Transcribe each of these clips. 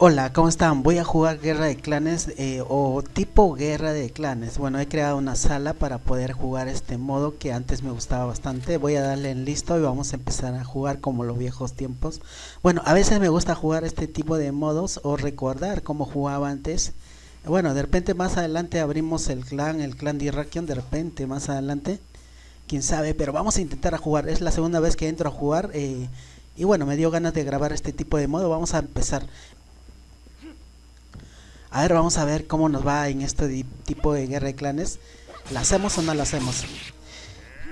Hola, ¿cómo están? Voy a jugar Guerra de Clanes eh, o tipo Guerra de Clanes. Bueno, he creado una sala para poder jugar este modo que antes me gustaba bastante. Voy a darle en listo y vamos a empezar a jugar como los viejos tiempos. Bueno, a veces me gusta jugar este tipo de modos o recordar cómo jugaba antes. Bueno, de repente más adelante abrimos el clan, el clan de de repente más adelante. Quién sabe, pero vamos a intentar a jugar. Es la segunda vez que entro a jugar. Eh, y bueno, me dio ganas de grabar este tipo de modo. Vamos a empezar. A ver, vamos a ver cómo nos va en este tipo de guerra de clanes. ¿La hacemos o no la hacemos?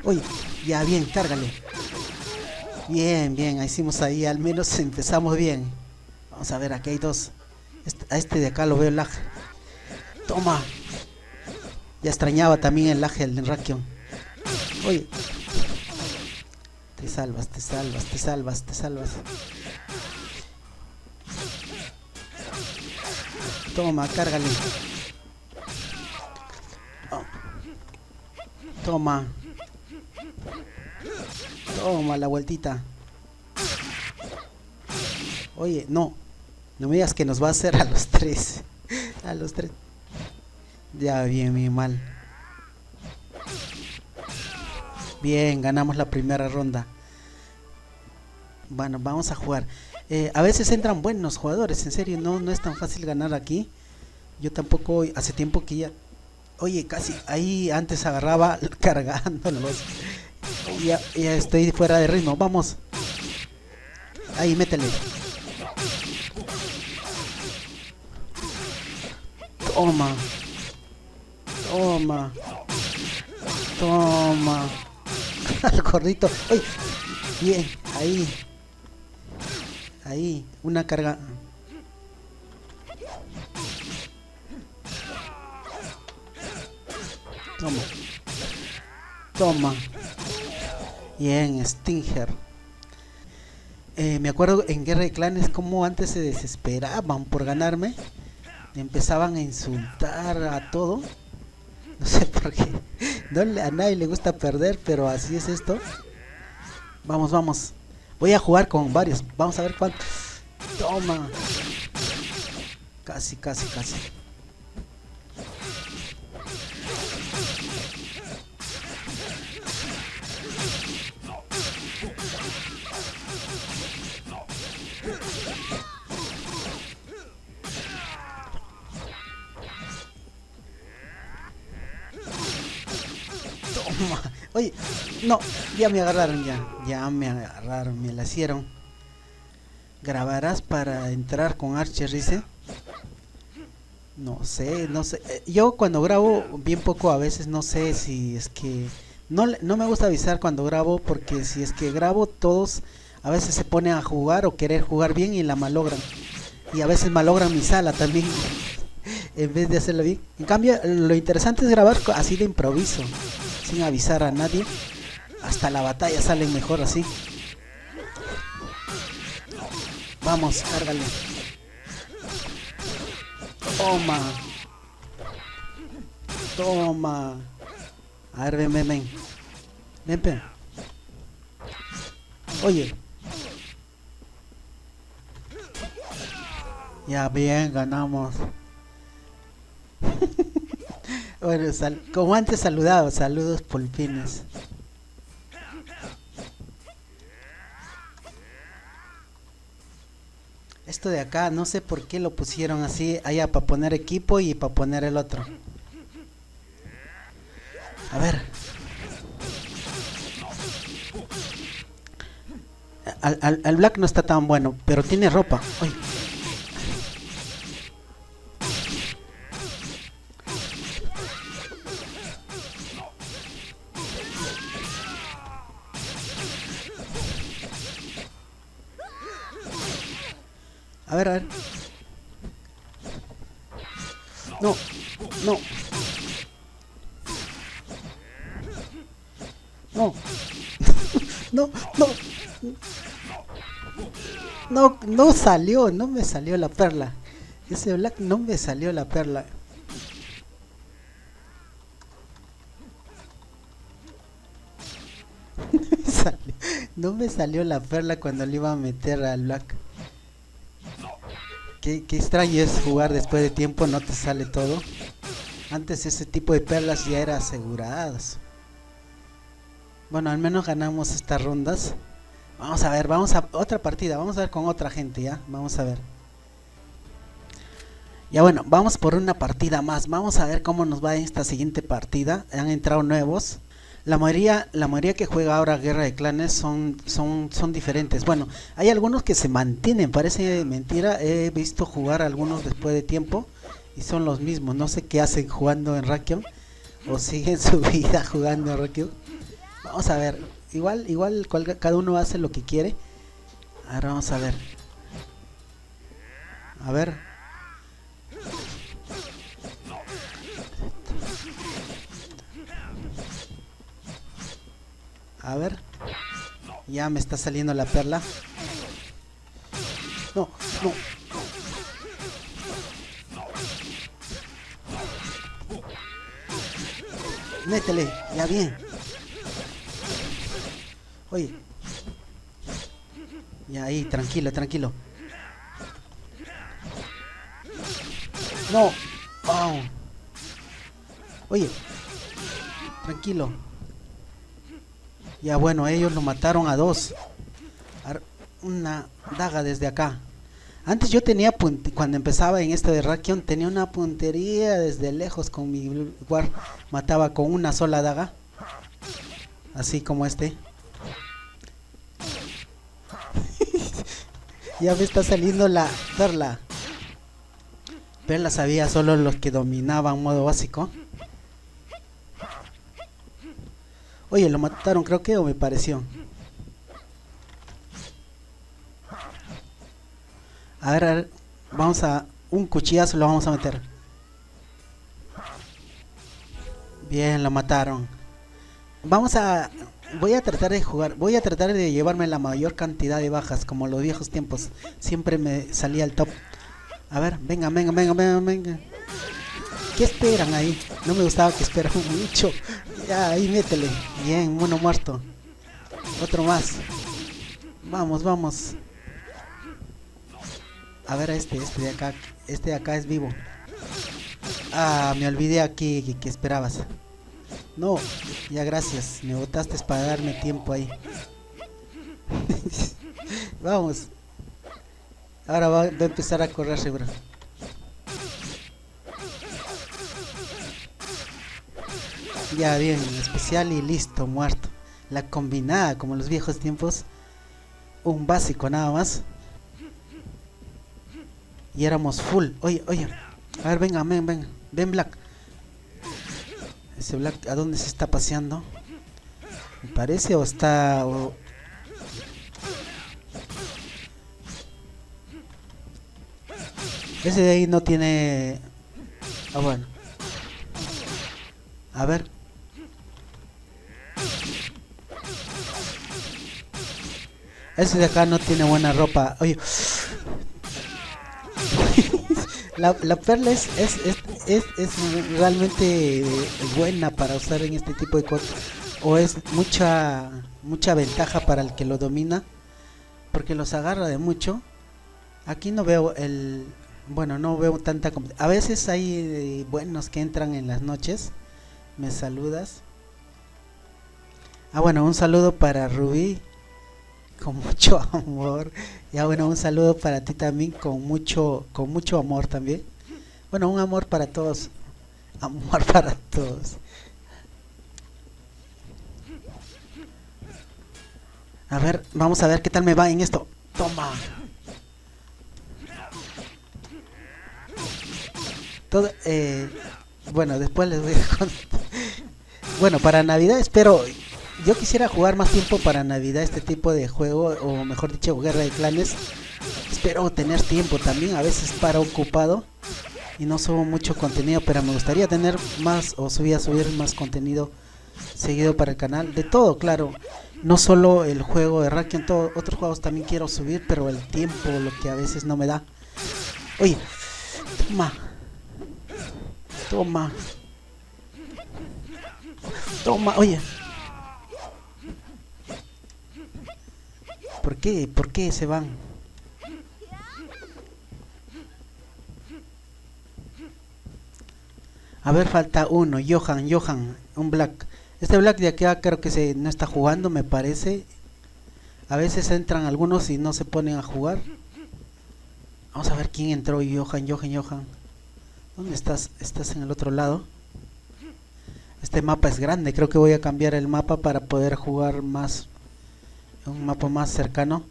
Uy, ya bien, cárgale. Bien, bien, hicimos ahí, al menos empezamos bien. Vamos a ver, aquí hay dos. Este, a este de acá lo veo lag. Toma. Ya extrañaba también el lag del Rakion. Uy. Te salvas, te salvas, te salvas, te salvas. Toma, cárgale. Oh. Toma. Toma la vueltita. Oye, no. No me digas que nos va a hacer a los tres. a los tres. Ya, bien, bien, mal. Bien, ganamos la primera ronda. Bueno, vamos a jugar. Eh, a veces entran buenos jugadores, en serio, no, no es tan fácil ganar aquí. Yo tampoco, hace tiempo que ya... Oye, casi, ahí antes agarraba cargándolos. Ya, ya estoy fuera de ritmo, vamos. Ahí, métele. Toma. Toma. Toma. Al gordito. Bien, ahí. Ahí, una carga. Toma. Toma. Bien, Stinger. Eh, me acuerdo en Guerra de Clanes como antes se desesperaban por ganarme. Empezaban a insultar a todo. No sé por qué. A nadie le gusta perder, pero así es esto. Vamos, vamos. Voy a jugar con varios. Vamos a ver cuánto. Toma. Casi, casi, casi. Toma. Oye, no, ya me agarraron ya. Ya me agarraron, me la hicieron. ¿Grabarás para entrar con Archer, dice? No sé, no sé. Eh, yo cuando grabo bien poco a veces no sé si es que... No, no me gusta avisar cuando grabo porque si es que grabo todos a veces se ponen a jugar o querer jugar bien y la malogran. Y a veces malogran mi sala también en vez de hacerlo bien. En cambio, lo interesante es grabar así de improviso, sin avisar a nadie. Hasta la batalla salen mejor así. Vamos, cárgale. Toma. Toma. A ver, ven, ven, ven. Ven. Oye. Ya bien, ganamos. bueno, como antes saludado, saludos pulpines. Esto de acá, no sé por qué lo pusieron así, allá para poner equipo y para poner el otro. A ver. Al, Black no está tan bueno, pero tiene ropa. A No. no, no. No, no salió, no me salió la perla. Ese black no me salió la perla. no me salió la perla cuando le iba a meter al black. qué, qué extraño es jugar después de tiempo, no te sale todo. Antes ese tipo de perlas ya era aseguradas. Bueno, al menos ganamos estas rondas. Vamos a ver, vamos a otra partida, vamos a ver con otra gente ya, vamos a ver. Ya bueno, vamos por una partida más, vamos a ver cómo nos va en esta siguiente partida. Han entrado nuevos. La mayoría, la mayoría que juega ahora Guerra de Clanes son, son, son diferentes. Bueno, hay algunos que se mantienen, parece mentira. He visto jugar algunos después de tiempo y son los mismos. No sé qué hacen jugando en Rakion o siguen su vida jugando en Rakion. Vamos a ver, igual, igual cada uno hace lo que quiere. Ahora vamos a ver. A ver. A ver. Ya me está saliendo la perla. No, no. Métele, ya bien. Oye. Ya ahí, tranquilo, tranquilo. No. Wow. Oye. Tranquilo. Ya bueno, ellos lo mataron a dos. Una daga desde acá. Antes yo tenía, cuando empezaba en este de Rakion, tenía una puntería desde lejos con mi guard. Mataba con una sola daga. Así como este. Ya me está saliendo la perla. Perla sabía solo los que dominaban modo básico. Oye, lo mataron creo que o me pareció. A ver, a ver, vamos a... Un cuchillazo lo vamos a meter. Bien, lo mataron. Vamos a... Voy a tratar de jugar, voy a tratar de llevarme la mayor cantidad de bajas, como los viejos tiempos. Siempre me salía el top. A ver, venga, venga, venga, venga, venga. ¿Qué esperan ahí? No me gustaba que esperan mucho. Ya, ahí métele. Bien, uno muerto. Otro más. Vamos, vamos. A ver a este, este de acá. Este de acá es vivo. Ah, me olvidé aquí que, esperabas. No, ya gracias. Me botaste para darme tiempo ahí. Vamos. Ahora va, a empezar a correr seguro. Ya bien, especial y listo, muerto. La combinada, como en los viejos tiempos. Un básico nada más. Y éramos full. Oye, oye. A ver, venga, ven, ven. Ven, Black. Ese Black, ¿a dónde se está paseando? Me parece o está... Ese de ahí no tiene... Ah, bueno. A ver. Ese de acá no tiene buena ropa. Oye. la, la, perla es, es, es, es, realmente buena para usar en este tipo de cosas. O es mucha mucha ventaja para el que lo domina. Porque los agarra de mucho. Aquí no veo el... Bueno, no veo tanta... A veces hay buenos que entran en las noches. Me saludas. Ah, bueno, un saludo para Rubí con mucho amor. Ya bueno, un saludo para ti también con mucho con mucho amor también. Bueno, un amor para todos. Amor para todos. A ver, vamos a ver qué tal me va en esto. Toma. Todo, eh, bueno, después les voy a contar. Bueno, para Navidad espero yo quisiera jugar más tiempo para Navidad este tipo de juego, o mejor dicho, Guerra de Clanes. Espero tener tiempo también, a veces para ocupado y no subo mucho contenido, pero me gustaría tener más o subir a subir más contenido seguido para el canal. De todo, claro. No solo el juego de Rakion, todos otros juegos también quiero subir, pero el tiempo, lo que a veces no me da. Oye, toma. Toma. Toma, oye. ¿Por qué? ¿Por qué se van? A ver, falta uno. Johan, Johan. Un Black. Este Black de acá creo que se no está jugando, me parece. A veces entran algunos y no se ponen a jugar. Vamos a ver quién entró. Johan, Johan, Johan. ¿Dónde estás? ¿Estás en el otro lado? Este mapa es grande. Creo que voy a cambiar el mapa para poder jugar más. Un mapa más cercano.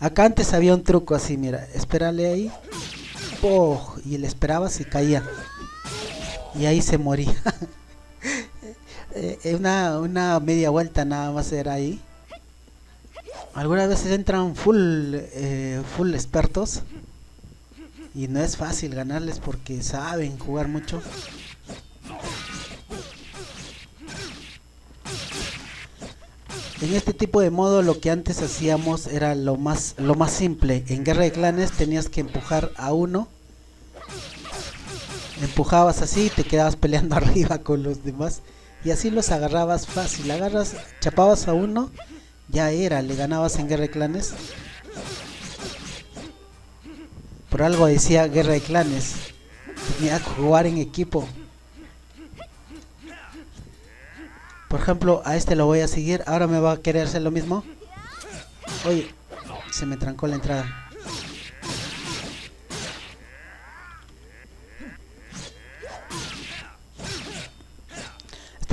Acá antes había un truco así, mira. Espérale ahí. ¡Oh! Y le esperaba si caía. Y ahí se moría. Eh, una, una media vuelta nada más era ahí. Algunas veces entran full, eh, full expertos. Y no es fácil ganarles porque saben jugar mucho. En este tipo de modo lo que antes hacíamos era lo más, lo más simple. En guerra de clanes tenías que empujar a uno. Empujabas así y te quedabas peleando arriba con los demás. Y así los agarrabas fácil. Agarras, chapabas a uno, ya era, le ganabas en guerra de clanes. Por algo decía guerra de clanes. Tenía que jugar en equipo. Por ejemplo, a este lo voy a seguir. Ahora me va a querer hacer lo mismo. Oye, se me trancó la entrada.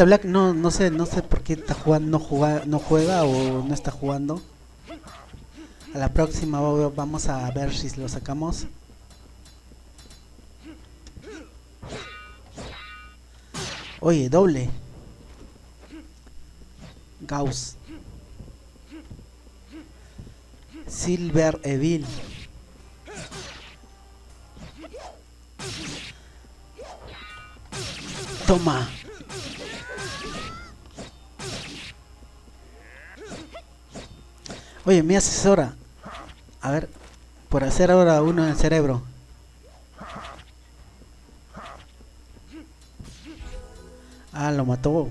Black no, no sé, no sé por qué está jugando, no juega, no juega o no está jugando. A la próxima vamos a ver si lo sacamos. Oye, doble. Gauss. Silver Evil. Toma. Oye, mi asesora. A ver, por hacer ahora uno en el cerebro. Ah, lo mató.